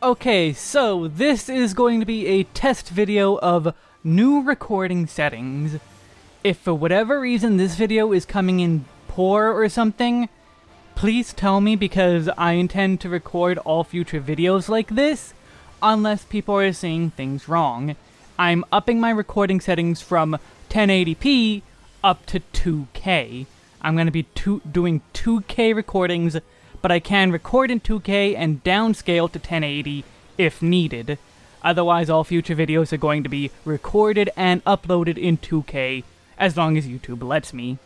Okay, so this is going to be a test video of new recording settings. If for whatever reason this video is coming in poor or something, please tell me because I intend to record all future videos like this, unless people are seeing things wrong. I'm upping my recording settings from 1080p up to 2K. I'm going to be two, doing 2K recordings but I can record in 2K and downscale to 1080 if needed. Otherwise, all future videos are going to be recorded and uploaded in 2K, as long as YouTube lets me.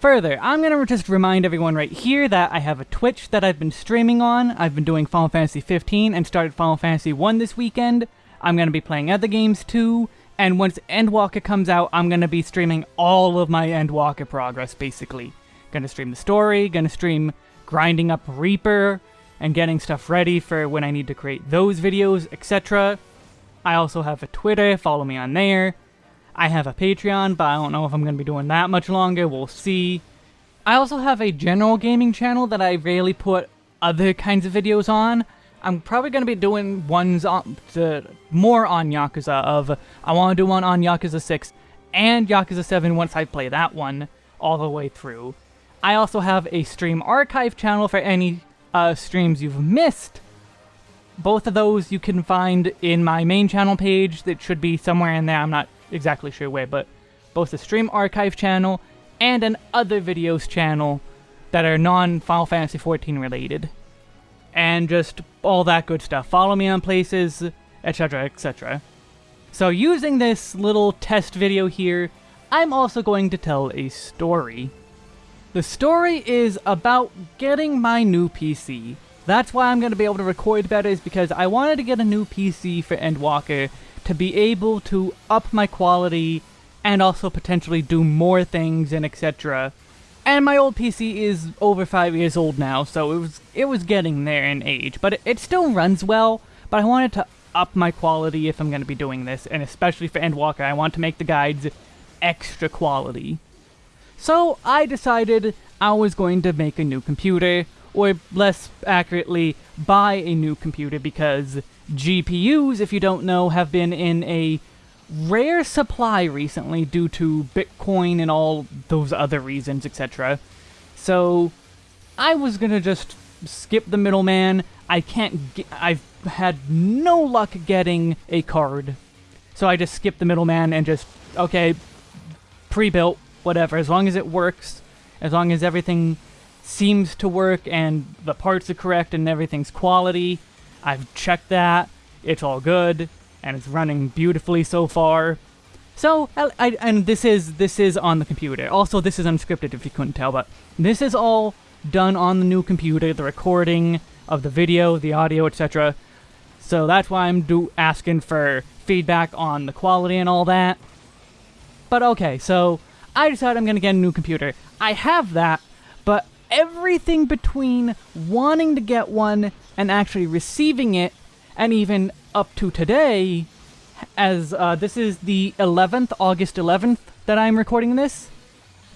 Further, I'm going to just remind everyone right here that I have a Twitch that I've been streaming on. I've been doing Final Fantasy 15 and started Final Fantasy 1 this weekend. I'm going to be playing other games too, and once Endwalker comes out, I'm going to be streaming all of my Endwalker progress, basically. Gonna stream the story, gonna stream grinding up Reaper, and getting stuff ready for when I need to create those videos, etc. I also have a Twitter, follow me on there. I have a Patreon, but I don't know if I'm going to be doing that much longer, we'll see. I also have a general gaming channel that I rarely put other kinds of videos on. I'm probably going to be doing ones on, to, more on Yakuza of, I want to do one on Yakuza 6 and Yakuza 7 once I play that one all the way through. I also have a stream archive channel for any uh, streams you've missed. Both of those you can find in my main channel page that should be somewhere in there, I'm not exactly sure where, but both the stream archive channel and an other videos channel that are non-Final Fantasy XIV related. And just all that good stuff. Follow me on places, etc, etc. So using this little test video here, I'm also going to tell a story. The story is about getting my new PC. That's why I'm going to be able to record better is because I wanted to get a new PC for Endwalker to be able to up my quality and also potentially do more things and etc. And my old PC is over 5 years old now, so it was it was getting there in age, but it, it still runs well, but I wanted to up my quality if I'm going to be doing this, and especially for Endwalker, I want to make the guides extra quality. So I decided I was going to make a new computer, or less accurately, buy a new computer because GPUs, if you don't know, have been in a rare supply recently due to Bitcoin and all those other reasons, etc. So I was gonna just skip the middleman. I can't get, I've had no luck getting a card. So I just skipped the middleman and just, okay, pre-built, whatever, as long as it works, as long as everything seems to work and the parts are correct and everything's quality, I've checked that, it's all good, and it's running beautifully so far. So, I, I, and this is this is on the computer. Also, this is unscripted if you couldn't tell, but this is all done on the new computer, the recording of the video, the audio, etc. So that's why I'm do asking for feedback on the quality and all that. But okay, so I decided I'm going to get a new computer. I have that, but everything between wanting to get one and actually receiving it, and even up to today, as uh, this is the 11th, August 11th, that I'm recording this,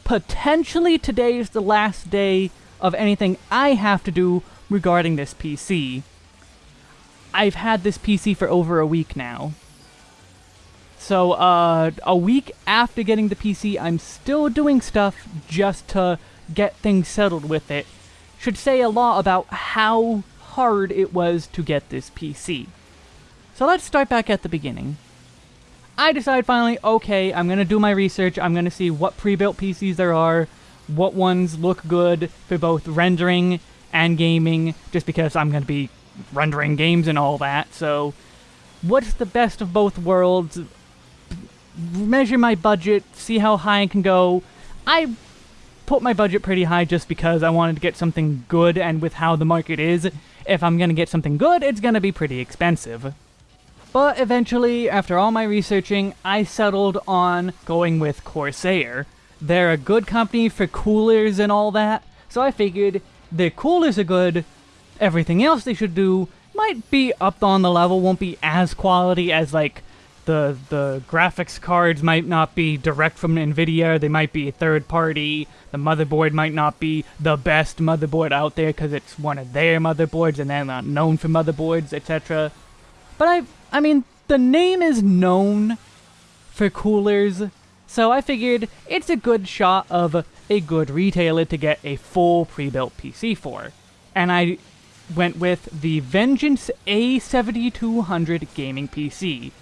potentially today is the last day of anything I have to do regarding this PC. I've had this PC for over a week now. So, uh, a week after getting the PC, I'm still doing stuff just to get things settled with it. Should say a lot about how hard it was to get this PC. So let's start back at the beginning. I decide finally, okay, I'm gonna do my research, I'm gonna see what pre-built PCs there are, what ones look good for both rendering and gaming, just because I'm gonna be rendering games and all that, so what's the best of both worlds? Measure my budget, see how high I can go. I put my budget pretty high just because I wanted to get something good, and with how the market is, if I'm gonna get something good, it's gonna be pretty expensive. But eventually, after all my researching, I settled on going with Corsair. They're a good company for coolers and all that, so I figured the coolers are good, everything else they should do might be up on the level, won't be as quality as like the the graphics cards might not be direct from Nvidia. They might be third party. The motherboard might not be the best motherboard out there because it's one of their motherboards and they're not known for motherboards, etc. But I I mean the name is known for coolers, so I figured it's a good shot of a good retailer to get a full pre-built PC for. And I went with the Vengeance A7200 gaming PC.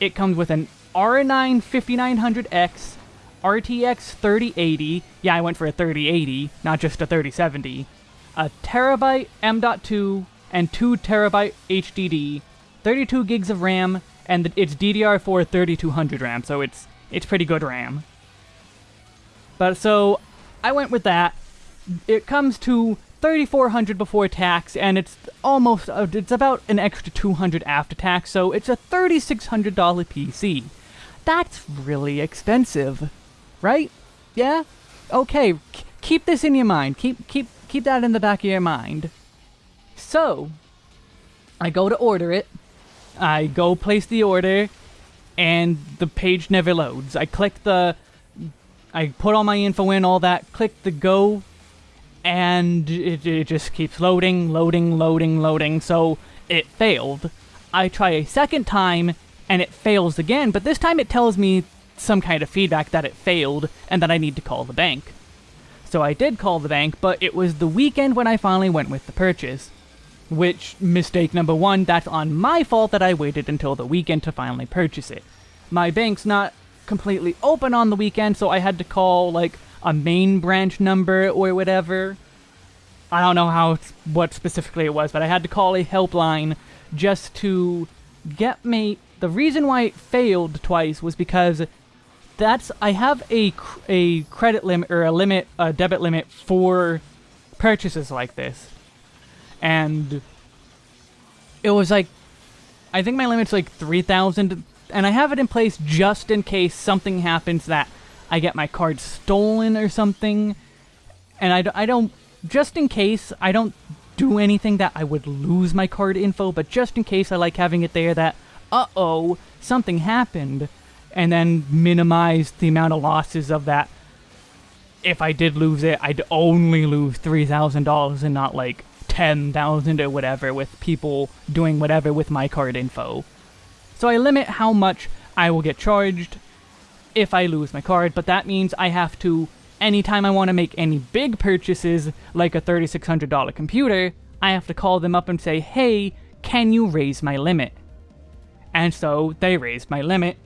It comes with an R9 5900X, RTX 3080, yeah I went for a 3080, not just a 3070, a terabyte M.2, and 2 terabyte HDD, 32 gigs of RAM, and it's DDR4 3200 RAM, so it's it's pretty good RAM. But so I went with that. It comes to 3400 before tax, and it's almost, uh, it's about an extra 200 after tax, so it's a $3,600 PC. That's really expensive, right? Yeah? Okay, keep this in your mind. Keep, keep, keep that in the back of your mind. So, I go to order it. I go place the order, and the page never loads. I click the, I put all my info in, all that, click the go and it, it just keeps loading, loading, loading, loading, so it failed. I try a second time, and it fails again, but this time it tells me some kind of feedback that it failed, and that I need to call the bank. So I did call the bank, but it was the weekend when I finally went with the purchase. Which, mistake number one, that's on my fault that I waited until the weekend to finally purchase it. My bank's not completely open on the weekend, so I had to call, like, a main branch number or whatever. I don't know how what specifically it was, but I had to call a helpline just to get me. The reason why it failed twice was because that's I have a a credit limit or a limit a debit limit for purchases like this, and it was like I think my limit's like three thousand, and I have it in place just in case something happens that I get my card stolen or something. And I, I don't, just in case, I don't do anything that I would lose my card info, but just in case I like having it there that, uh-oh, something happened, and then minimize the amount of losses of that. If I did lose it, I'd only lose $3,000 and not like 10,000 or whatever with people doing whatever with my card info. So I limit how much I will get charged if I lose my card, but that means I have to, anytime I want to make any big purchases, like a $3,600 computer, I have to call them up and say, hey, can you raise my limit? And so they raised my limit.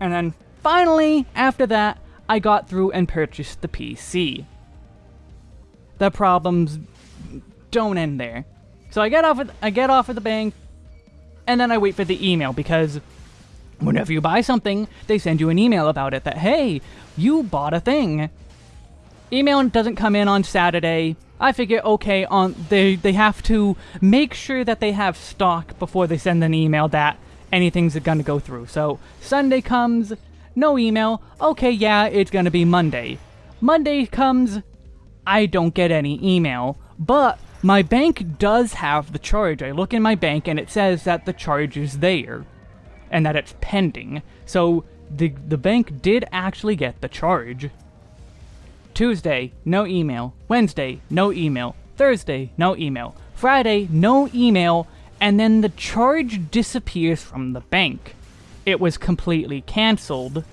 And then finally, after that, I got through and purchased the PC. The problems don't end there. So I get off of, I get off of the bank, and then I wait for the email because Whenever you buy something, they send you an email about it that, hey, you bought a thing. Email doesn't come in on Saturday. I figure, okay, on they they have to make sure that they have stock before they send an email that anything's gonna go through. So Sunday comes, no email. Okay, yeah, it's gonna be Monday. Monday comes, I don't get any email, but my bank does have the charge. I look in my bank and it says that the charge is there and that it's pending. So the, the bank did actually get the charge. Tuesday, no email. Wednesday, no email. Thursday, no email. Friday, no email, and then the charge disappears from the bank. It was completely cancelled.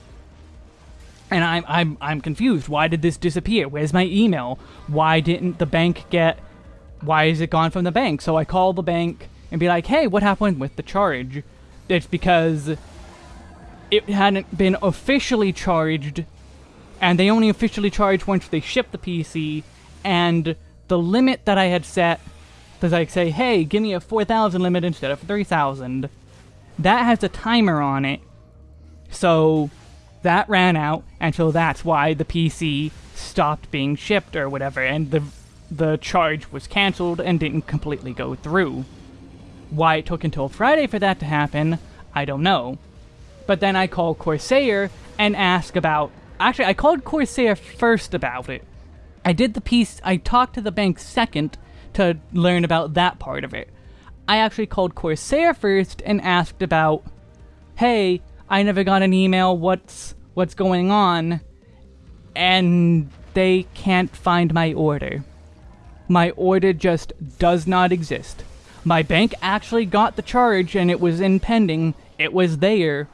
And I'm, I'm, I'm confused. Why did this disappear? Where's my email? Why didn't the bank get... Why is it gone from the bank? So I call the bank and be like, hey, what happened with the charge? It's because it hadn't been officially charged, and they only officially charge once they ship the PC, and the limit that I had set does I say, hey, give me a 4,000 limit instead of 3,000. That has a timer on it, so that ran out, and so that's why the PC stopped being shipped or whatever, and the the charge was cancelled and didn't completely go through. Why it took until Friday for that to happen, I don't know. But then I called Corsair and asked about... Actually, I called Corsair first about it. I did the piece... I talked to the bank second to learn about that part of it. I actually called Corsair first and asked about hey, I never got an email, what's, what's going on? And they can't find my order. My order just does not exist. My bank actually got the charge and it was in pending. It was there.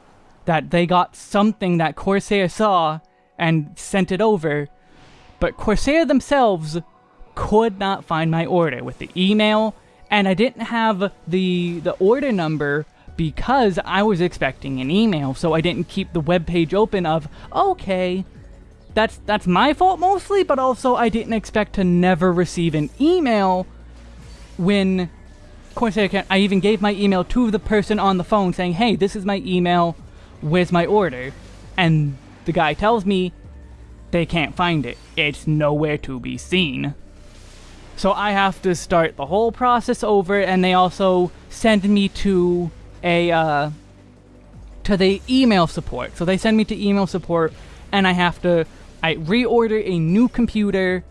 That they got something that Corsair saw and sent it over. But Corsair themselves could not find my order with the email, and I didn't have the the order number because I was expecting an email, so I didn't keep the web page open of, okay, that's that's my fault mostly, but also I didn't expect to never receive an email when Corsair I even gave my email to the person on the phone saying, "Hey, this is my email. Where's my order?" And the guy tells me they can't find it. It's nowhere to be seen. So I have to start the whole process over, and they also send me to a uh, to the email support. So they send me to email support, and I have to I reorder a new computer.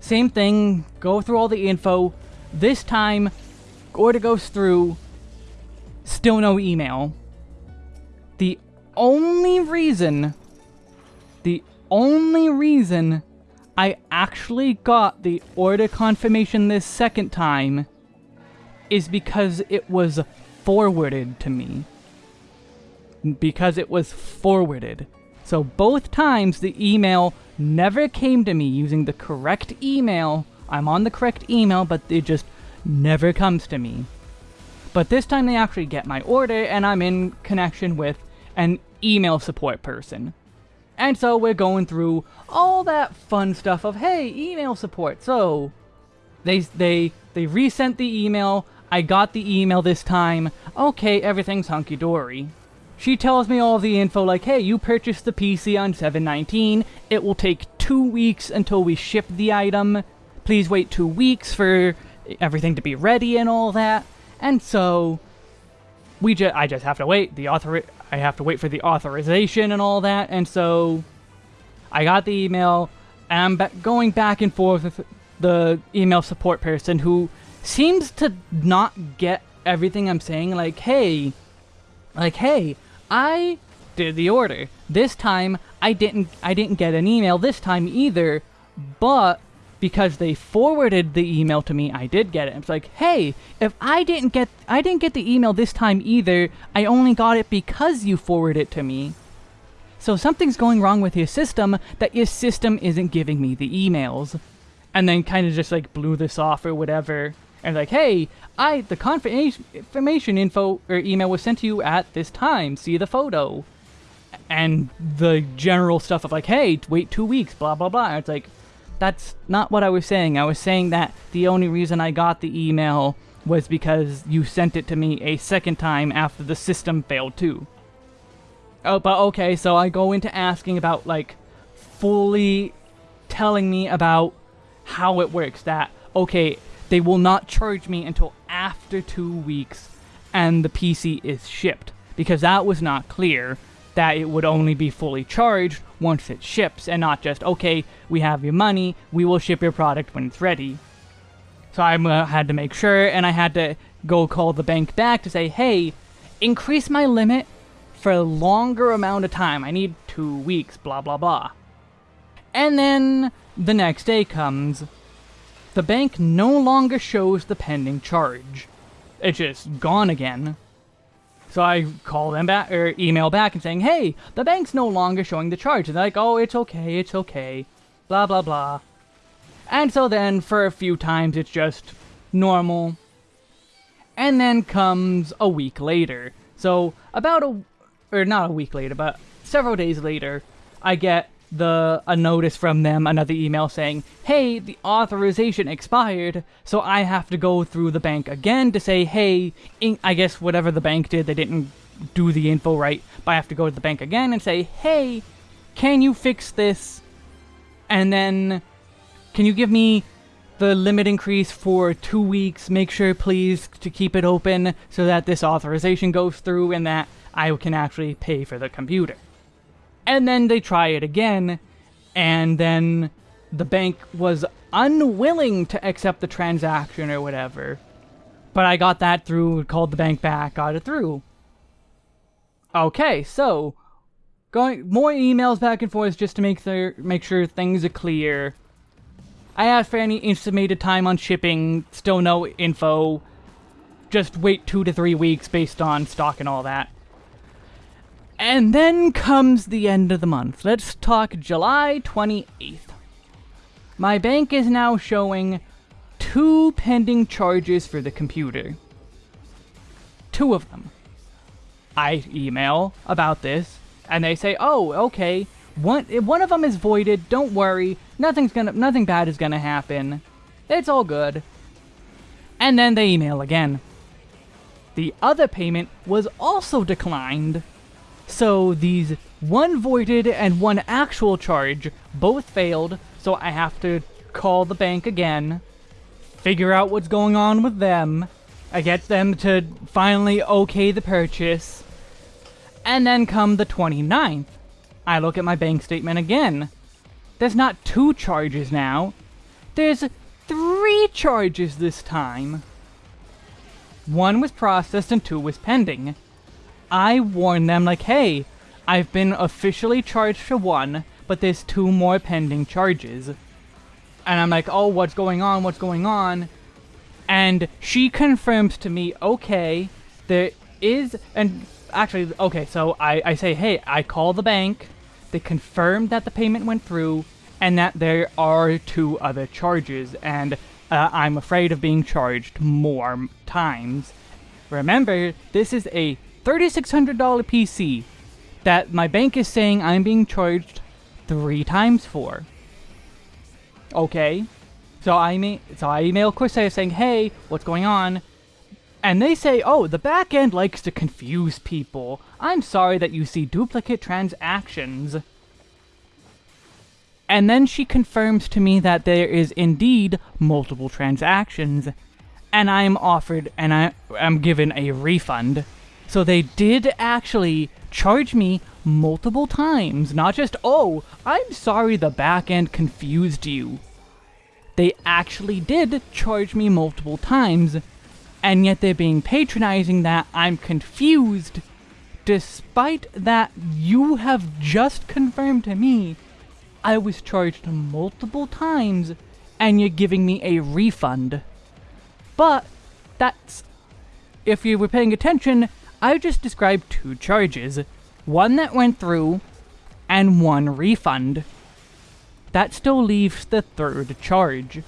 Same thing, go through all the info. This time, order goes through, still no email. The only reason, the only reason I actually got the order confirmation this second time is because it was forwarded to me. Because it was forwarded. So both times the email never came to me using the correct email. I'm on the correct email, but it just never comes to me. But this time they actually get my order and I'm in connection with an email support person. And so we're going through all that fun stuff of, hey, email support. So they they they resent the email. I got the email this time. Okay, everything's hunky dory. She tells me all the info like, hey, you purchased the PC on 719. It will take two weeks until we ship the item. Please wait two weeks for everything to be ready and all that. And so we just I just have to wait. The author I have to wait for the authorization and all that. And so I got the email I'm ba going back and forth with the email support person who seems to not get everything I'm saying like, "Hey, like, hey, I did the order. This time I didn't I didn't get an email this time either, but because they forwarded the email to me, I did get it. It's like, hey, if I didn't get I didn't get the email this time either, I only got it because you forwarded it to me. So something's going wrong with your system that your system isn't giving me the emails. And then kind of just like blew this off or whatever and like, hey, I the confirmation info or email was sent to you at this time. See the photo. And the general stuff of like, hey, wait two weeks, blah blah blah. It's like, that's not what I was saying. I was saying that the only reason I got the email was because you sent it to me a second time after the system failed too. Oh, but okay, so I go into asking about like fully telling me about how it works. That okay, they will not charge me until after two weeks and the PC is shipped. Because that was not clear that it would only be fully charged once it ships and not just, okay, we have your money, we will ship your product when it's ready. So I uh, had to make sure and I had to go call the bank back to say, hey, increase my limit for a longer amount of time. I need two weeks, blah, blah, blah. And then the next day comes the bank no longer shows the pending charge. It's just gone again. So I call them back, or email back and saying, hey, the bank's no longer showing the charge. And they're like, oh, it's okay, it's okay. Blah, blah, blah. And so then, for a few times, it's just normal. And then comes a week later. So, about a, or not a week later, but several days later, I get the a notice from them, another email saying, hey, the authorization expired, so I have to go through the bank again to say, hey, I guess whatever the bank did, they didn't do the info right, but I have to go to the bank again and say, hey, can you fix this? And then, can you give me the limit increase for two weeks? Make sure, please, to keep it open so that this authorization goes through and that I can actually pay for the computer and then they try it again, and then the bank was unwilling to accept the transaction or whatever. But I got that through, called the bank back, got it through. Okay, so going more emails back and forth just to make make sure things are clear. I asked for any estimated time on shipping, still no info. Just wait two to three weeks based on stock and all that. And then comes the end of the month. Let's talk July 28th. My bank is now showing two pending charges for the computer. Two of them. I email about this, and they say, "Oh, okay. One one of them is voided. Don't worry. Nothing's gonna nothing bad is gonna happen. It's all good." And then they email again. The other payment was also declined. So these one voided and one actual charge both failed, so I have to call the bank again, figure out what's going on with them, I get them to finally okay the purchase, and then come the 29th. I look at my bank statement again. There's not two charges now. There's three charges this time. One was processed and two was pending. I warn them like, hey, I've been officially charged for one, but there's two more pending charges. And I'm like, oh, what's going on? What's going on? And she confirms to me, okay, there is, and actually, okay, so I, I say, hey, I call the bank, they confirmed that the payment went through, and that there are two other charges, and uh, I'm afraid of being charged more times. Remember, this is a $3,600 PC that my bank is saying I'm being charged three times for. Okay, so I mean, so I email Corsair saying, "Hey, what's going on?" And they say, "Oh, the back end likes to confuse people. I'm sorry that you see duplicate transactions." And then she confirms to me that there is indeed multiple transactions, and I am offered and I am given a refund. So they did actually charge me multiple times, not just, oh, I'm sorry the backend confused you. They actually did charge me multiple times, and yet they're being patronizing that I'm confused, despite that you have just confirmed to me I was charged multiple times, and you're giving me a refund. But, that's... If you were paying attention, I just described two charges. One that went through, and one refund. That still leaves the third charge.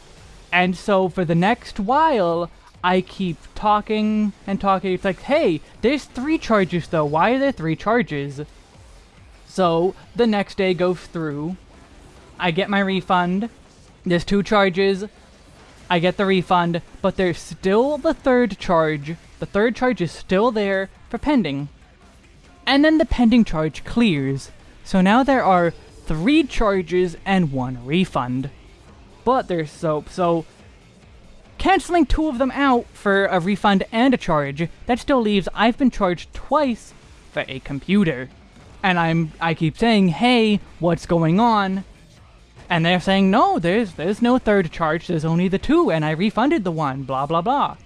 And so for the next while, I keep talking and talking. It's like, hey, there's three charges though. Why are there three charges? So the next day goes through. I get my refund. There's two charges. I get the refund, but there's still the third charge. The third charge is still there for pending. And then the pending charge clears. So now there are three charges and one refund. But there's so so canceling two of them out for a refund and a charge, that still leaves I've been charged twice for a computer. And I'm I keep saying, "Hey, what's going on?" And they're saying, "No, there's there's no third charge. There's only the two and I refunded the one, blah blah blah."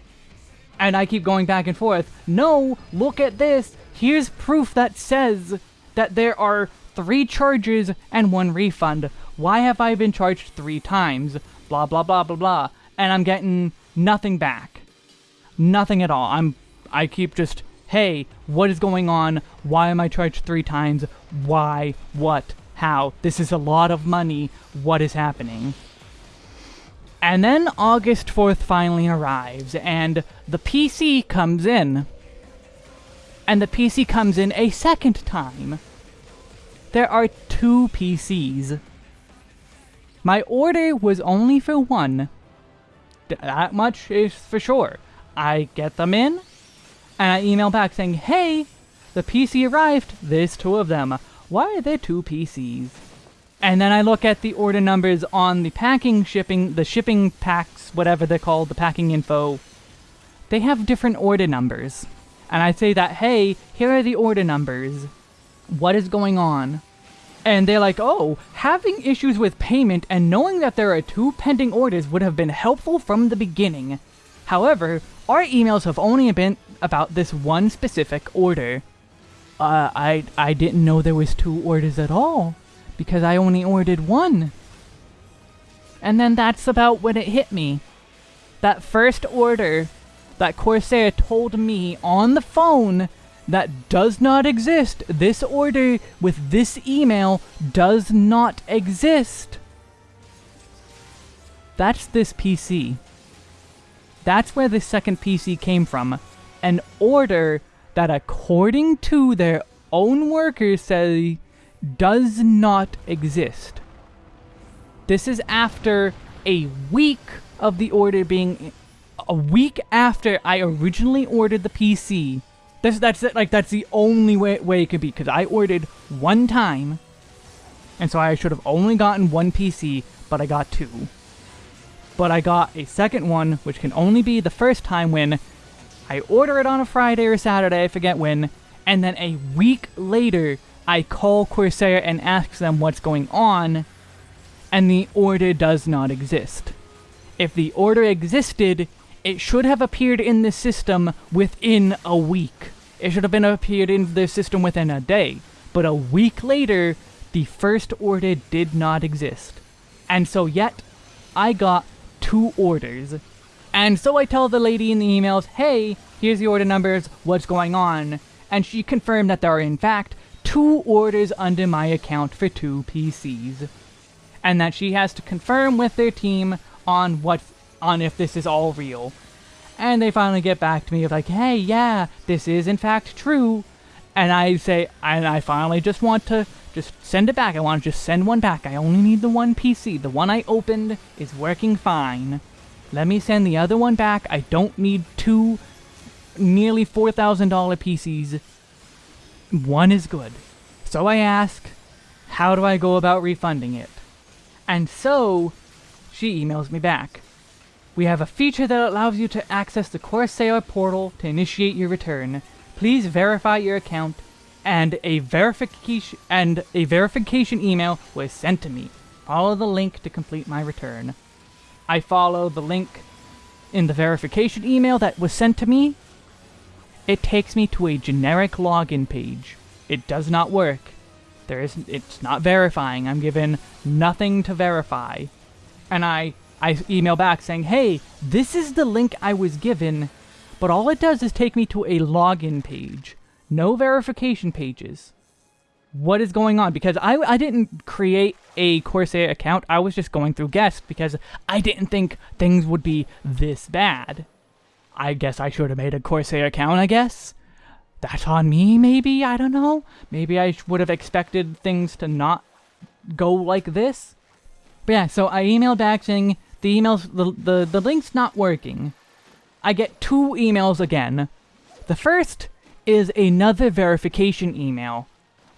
And I keep going back and forth. No, look at this. Here's proof that says that there are three charges and one refund. Why have I been charged three times? Blah, blah, blah, blah, blah. And I'm getting nothing back. Nothing at all. I'm, I keep just, hey, what is going on? Why am I charged three times? Why? What? How? This is a lot of money. What is happening? And then August 4th finally arrives, and the PC comes in. And the PC comes in a second time. There are two PCs. My order was only for one. That much is for sure. I get them in, and I email back saying, Hey, the PC arrived, there's two of them. Why are there two PCs? And then I look at the order numbers on the packing shipping, the shipping packs, whatever they're called, the packing info. They have different order numbers. And I say that, hey, here are the order numbers. What is going on? And they're like, oh, having issues with payment and knowing that there are two pending orders would have been helpful from the beginning. However, our emails have only been about this one specific order. uh, I, I didn't know there was two orders at all, because I only ordered one. And then that's about when it hit me. That first order that Corsair told me on the phone that does not exist. This order with this email does not exist. That's this PC. That's where the second PC came from. An order that according to their own workers say does not exist. This is after a week of the order being a week after I originally ordered the PC. That's that's like that's the only way way it could be because I ordered one time, and so I should have only gotten one PC, but I got two. But I got a second one, which can only be the first time when I order it on a Friday or Saturday, I forget when, and then a week later I call Corsair and ask them what's going on, and the order does not exist. If the order existed, it should have appeared in the system within a week. It should have been appeared in the system within a day. But a week later, the first order did not exist. And so yet, I got two orders. And so I tell the lady in the emails, hey, here's the order numbers, what's going on? And she confirmed that there are in fact two orders under my account for two PCs. And that she has to confirm with their team on what on if this is all real. And they finally get back to me of like, hey, yeah, this is in fact true. And I say, and I finally just want to just send it back. I want to just send one back. I only need the one PC. The one I opened is working fine. Let me send the other one back. I don't need two nearly $4,000 PCs. One is good. So I ask, how do I go about refunding it? And so, she emails me back. We have a feature that allows you to access the Corsair portal to initiate your return. Please verify your account, and a verification and a verification email was sent to me. Follow the link to complete my return. I follow the link in the verification email that was sent to me. It takes me to a generic login page. It does not work. There isn't it's not verifying. I'm given nothing to verify. And I I email back saying, hey, this is the link I was given, but all it does is take me to a login page. No verification pages. What is going on? Because I, I didn't create a Corsair account, I was just going through guests because I didn't think things would be this bad. I guess I should have made a Corsair account, I guess. That's on me, maybe? I don't know. Maybe I would have expected things to not go like this. But yeah, so I emailed back saying, the emails, the, the, the link's not working. I get two emails again. The first is another verification email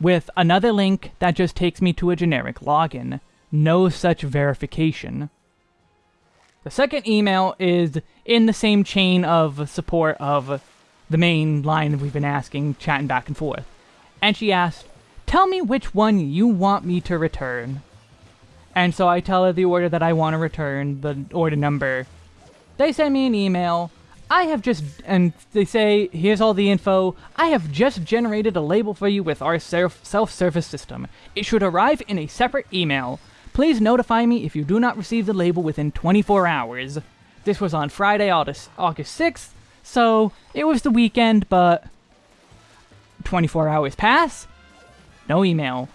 with another link that just takes me to a generic login. No such verification. The second email is in the same chain of support of the main line that we've been asking, chatting back and forth. And she asked, Tell me which one you want me to return. And so I tell her the order that I want to return, the order number. They send me an email. I have just, and they say, here's all the info. I have just generated a label for you with our self-service system. It should arrive in a separate email. Please notify me if you do not receive the label within 24 hours. This was on Friday, August, August 6th, so it was the weekend, but 24 hours pass, no email.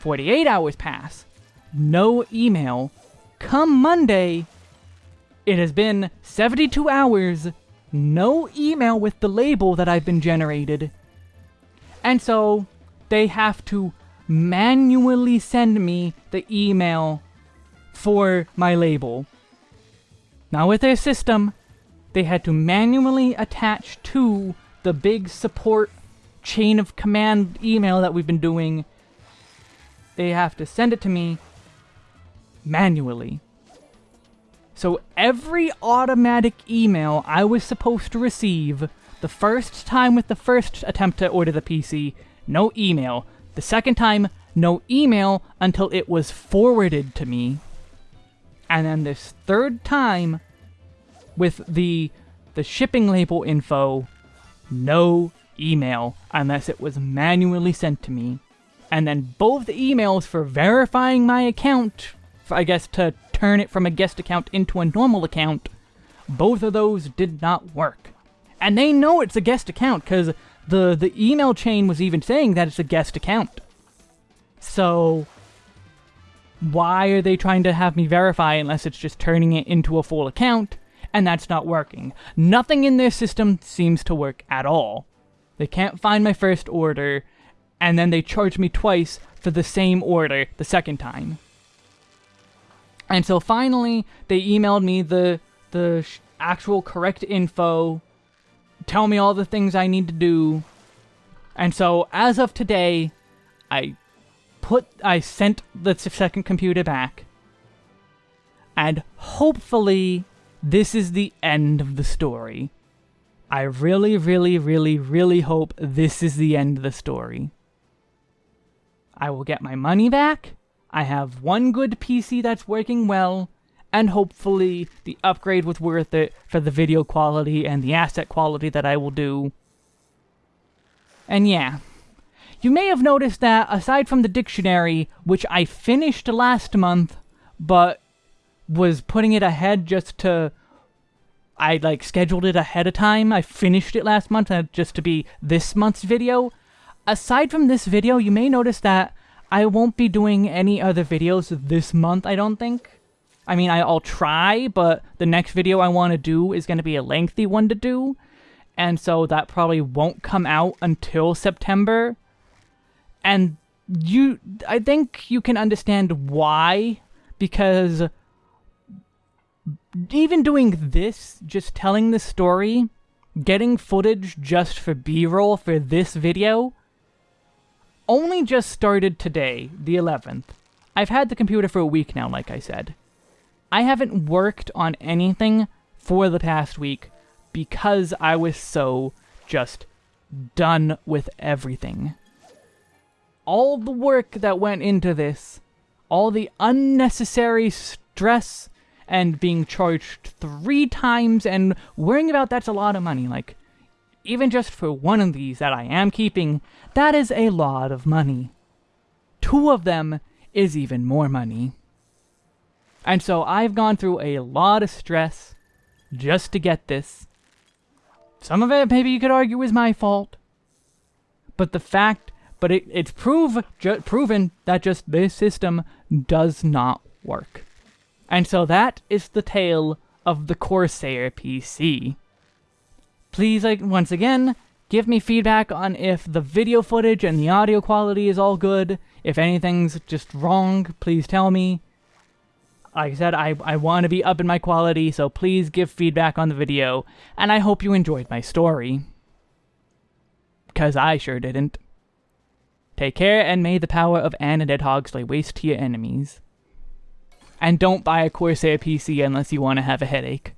48 hours pass, no email. Come Monday, it has been 72 hours, no email with the label that I've been generated. And so, they have to manually send me the email for my label. Now with their system, they had to manually attach to the big support chain of command email that we've been doing. They have to send it to me manually. So every automatic email I was supposed to receive, the first time with the first attempt to order the PC, no email. The second time, no email until it was forwarded to me. And then this third time, with the the shipping label info, no email unless it was manually sent to me. And then both the emails for verifying my account, I guess to turn it from a guest account into a normal account, both of those did not work. And they know it's a guest account because the, the email chain was even saying that it's a guest account. So, why are they trying to have me verify unless it's just turning it into a full account? And that's not working. Nothing in their system seems to work at all. They can't find my first order, and then they charge me twice for the same order the second time. And so finally, they emailed me the the actual correct info, tell me all the things I need to do. And so as of today, I put I sent the second computer back. And hopefully this is the end of the story. I really, really, really, really hope this is the end of the story. I will get my money back. I have one good PC that's working well, and hopefully the upgrade was worth it for the video quality and the asset quality that I will do. And yeah, you may have noticed that aside from the dictionary, which I finished last month, but was putting it ahead just to I like scheduled it ahead of time. I finished it last month just to be this month's video. Aside from this video, you may notice that I won't be doing any other videos this month, I don't think. I mean, I'll try, but the next video I want to do is going to be a lengthy one to do. And so that probably won't come out until September. And you, I think you can understand why, because even doing this, just telling the story, getting footage just for B-roll for this video, only just started today, the 11th. I've had the computer for a week now, like I said. I haven't worked on anything for the past week because I was so just done with everything. All the work that went into this, all the unnecessary stress and being charged three times and worrying about that's a lot of money. Like, even just for one of these that I am keeping, that is a lot of money. Two of them is even more money. And so I've gone through a lot of stress just to get this. Some of it, maybe you could argue, is my fault. But the fact, but it, it's prove, proven that just this system does not work. And so that is the tale of the Corsair PC. Please, like, once again, give me feedback on if the video footage and the audio quality is all good. If anything's just wrong, please tell me. Like I said, I, I want to be up in my quality, so please give feedback on the video, and I hope you enjoyed my story. Because I sure didn't. Take care, and may the power of Anna Hogs lay waste to your enemies. And don't buy a Corsair PC unless you want to have a headache.